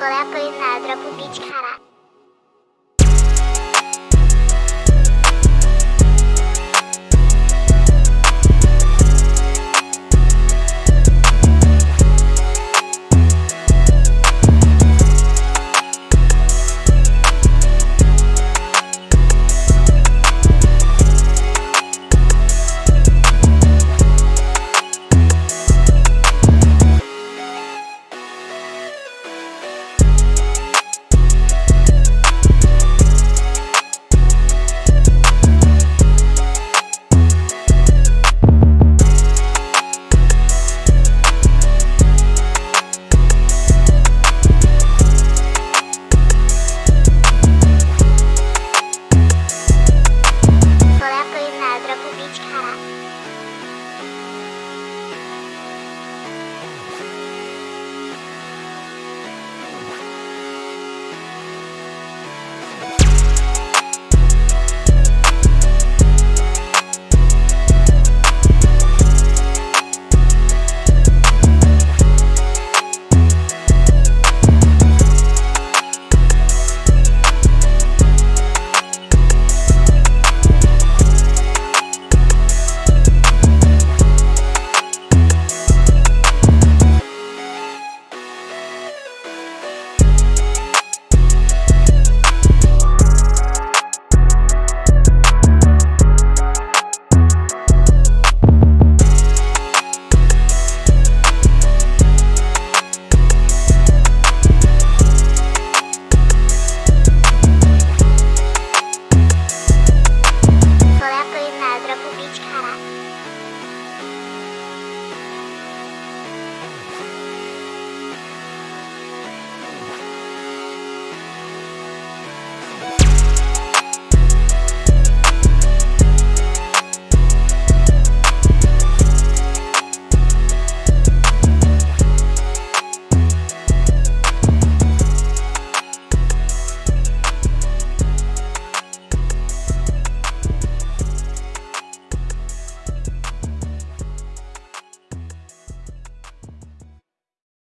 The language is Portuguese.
Leopoldina Dropovic, caralho.